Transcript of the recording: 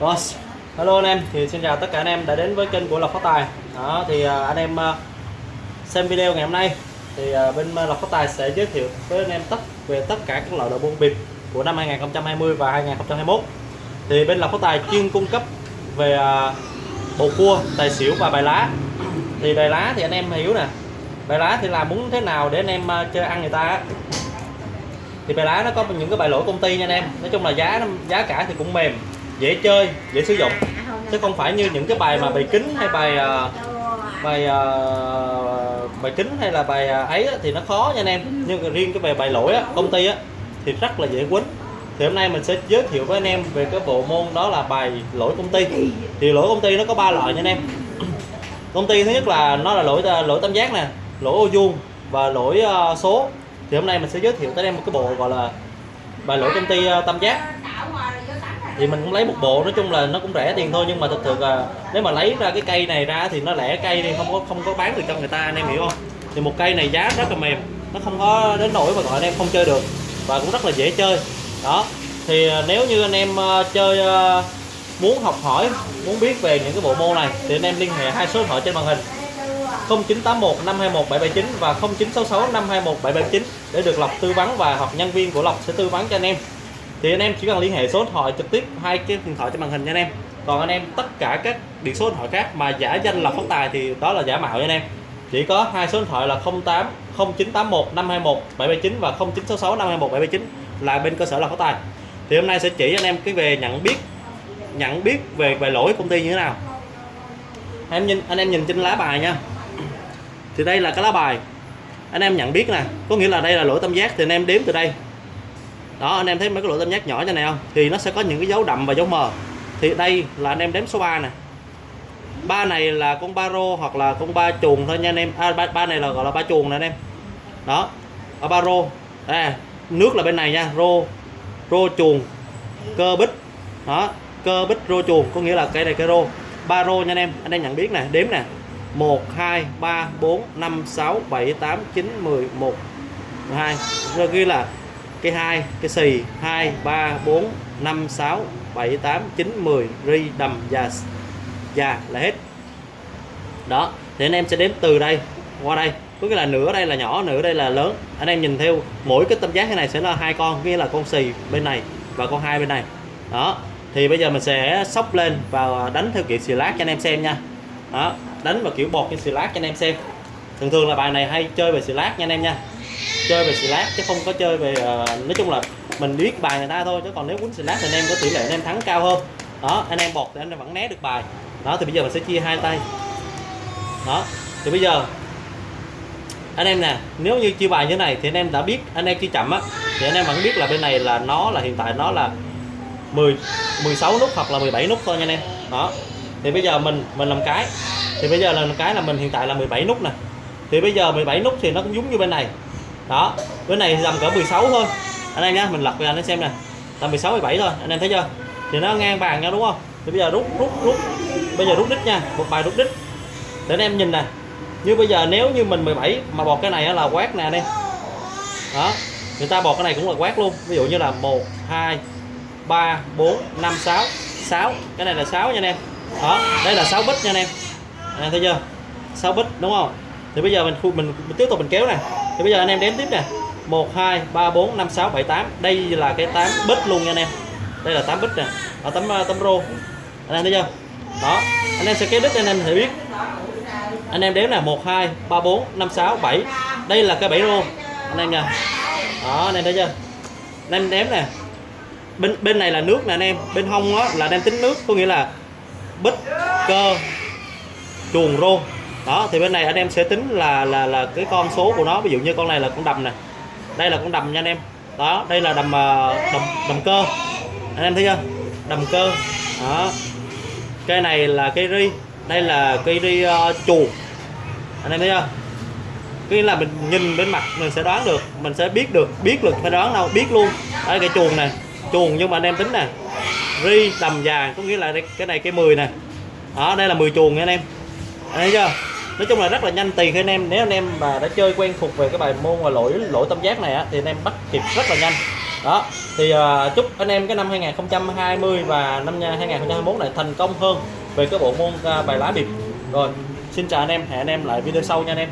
Rồi, hello anh em, thì xin chào tất cả anh em đã đến với kênh của Lộc Phát Tài. Đó, thì à, anh em à, xem video ngày hôm nay thì à, bên Lộc Phát Tài sẽ giới thiệu với anh em tất về tất cả các loại đồ bông bịp của năm 2020 và 2021. Thì bên Lộc Phát Tài chuyên cung cấp về bầu cua, tài xỉu và bài lá. Thì bài lá thì anh em hiểu nè. Bài lá thì là muốn thế nào để anh em chơi ăn người ta thì bài lá nó có những cái bài lỗi công ty nha anh em nói chung là giá giá cả thì cũng mềm dễ chơi dễ sử dụng. Chứ không. phải như những cái bài mà bài kính hay bài ờ, bài ờ, bài kính hay là bài ấy thì nó khó nha anh em. Nhưng riêng cái về bài lỗi á, công ty á, thì rất là dễ quýnh thì hôm nay mình sẽ giới thiệu với anh em về cái bộ môn đó là bài lỗi công ty. Thì lỗi công ty nó có ba loại nha anh em. Công ty thứ nhất là nó là lỗi lỗi tam giác nè lỗi ô vuông và lỗi số. Thì hôm nay mình sẽ giới thiệu tới em một cái bộ gọi là bài lỗi công ty tam giác thì mình cũng lấy một bộ, nói chung là nó cũng rẻ tiền thôi, nhưng mà thực sự là nếu mà lấy ra cái cây này ra thì nó lẻ cây thì không có không có bán được cho người ta, anh em hiểu không? Thì một cây này giá rất là mềm, nó không có đến nỗi mà, gọi anh em không chơi được và cũng rất là dễ chơi. Đó, thì à, nếu như anh em à, chơi à, muốn học hỏi, muốn biết về những cái bộ môn này thì anh em liên hệ hai số điện thoại trên màn hình. 0981 521 779 và 0966 521 779 để được Lộc tư vấn và học nhân viên của Lộc sẽ tư vấn cho anh em thì anh em chỉ cần liên hệ số điện thoại trực tiếp, hai cái điện thoại trên màn hình nha anh em. Còn anh em tất cả các điện số điện thoại khác mà giả danh là phát tài thì đó là giả mạo nha anh em. Chỉ có hai số điện thoại là 08 0981 521 779 và 0966 521 779 là bên cơ sở là phát tài. Thì hôm nay sẽ chỉ anh em cái về nhận biết nhận biết về về lỗi công ty như thế nào. Em nhìn, anh em nhìn trên lá bài nha. Thì đây là cái lá bài. Anh em nhận biết nè. Có nghĩa là đây là lỗi tam giác thì anh em đếm từ đây đó anh em thấy mấy cái lỗ tam giác nhỏ như này không? Thì nó sẽ có những cái dấu đậm và dấu mờ. Thì đây là anh em đếm số 3 nè. Ba này là con ba rô hoặc là con ba chuồng thôi nha anh em. À, ba, ba này là gọi là ba chuồng nè anh em. Đó ở ba rô. À, nước là bên này nha rô. Rô chuồng cơ bích. Đó cơ bích rô chuồng có nghĩa là cái này cái rô. Ba rô nha anh em anh em nhận biết nè đếm nè. 1 2 3 4 5 6 7 8 9 10 1 2 rồi ghi là cái 2 cái xì 2 3 4 5 6 7 8 9 10 ri, đầm và và là hết. Đó, thì anh em sẽ đếm từ đây, qua đây. Có nghĩa là nửa đây là nhỏ, nửa đây là lớn. Anh em nhìn theo, mỗi cái tâm giác thế này sẽ là hai con, nghĩa là con xì bên này và con hai bên này. Đó, thì bây giờ mình sẽ sóc lên và đánh theo kiểu xì lát cho anh em xem nha. Đó, đánh vào kiểu bột như xì lát cho anh em xem. Thường thường là bài này hay chơi về xì lát nha anh em nha chơi về xì lát chứ không có chơi về uh, nói chung là mình biết bài người ta thôi chứ còn nếu quýnh xì lát thì anh em có tỷ lệ anh em thắng cao hơn. Đó anh em bọt thì anh em vẫn né được bài. Đó thì bây giờ mình sẽ chia hai tay. Đó thì bây giờ anh em nè nếu như chia bài như này thì anh em đã biết anh em chia chậm á thì anh em vẫn biết là bên này là nó là hiện tại nó là 10 16 nút hoặc là 17 nút thôi nha anh em. Đó thì bây giờ mình mình làm cái thì bây giờ là cái là mình hiện tại là 17 nút nè. Thì bây giờ 17 nút thì nó cũng giống như bên này đó bên này tầm cỡ 16 thôi. Anh em nhá, mình lật ra nó xem nè. Tầm 16 17 thôi, anh em thấy chưa? Thì nó ngang bàn nhau đúng không? Thì bây giờ rút rút rút. Bây giờ rút đít nha, một bài rút đít. Để anh em nhìn nè. Như bây giờ nếu như mình 17 mà bọt cái này là quát nè đi đó, người ta bọt cái này cũng là quát luôn. Ví dụ như là 1 2 3 4 5 6 6 cái này là 6 nha anh em. Đó, đây là 6 bít nha anh em. Anh em thấy chưa? 6 bít, đúng không? Thì bây giờ mình mình, mình tiếp tục mình kéo nè. Thì bây giờ anh em đếm tiếp nè. 1 2 3 4 5 6 7 8 đây là cái 8 bít luôn nha anh em. Đây là 8 bít nè. Ở tấm ờ, tấm rô. Anh em thấy chưa? Đó. Anh em sẽ kéo đứt anh em thể biết. Anh em đếm nè. 1 2 3 4 5 6 7 đây là cái 7 rô. Anh em nha. Đó anh em thấy chưa? Anh em đếm nè. Bên bên này là nước nè anh em. Bên hông á là anh em tính nước. Có nghĩa là bít cơ chuồng rô đó thì bên này anh em sẽ tính là là là cái con số của nó ví dụ như con này là con đầm này đây là con đầm nha anh em. Đó đây là đầm à, đầm đầm cơ. Anh em thấy chưa? Đầm cơ. Đó. Cây này là cây ri đây là cây ri à, uh, chuồng anh em thấy chưa? Cái là mình nhìn bên mặt mình sẽ đoán được mình sẽ biết được biết được phải đoán đâu biết luôn. Đây cái chuồng này chuồng nhưng mà anh em tính nè. Ri đầm vàng có nghĩa là đây, cái này cái 10 nè. Đó đây là 10 chuồng nha anh em. Anh thấy chưa? Nói chung là rất là nhanh tiền khi anh em nếu anh em mà đã chơi quen thuộc về cái bài môn và lỗi lỗi tâm giác này á thì anh em bắt kịp rất là nhanh. Đó thì uh, chúc anh em cái năm 2020 và năm 2021 này thành công hơn về cái bộ môn uh, bài lá bịp. Rồi xin chào anh em hẹn anh em lại video sau nha anh em.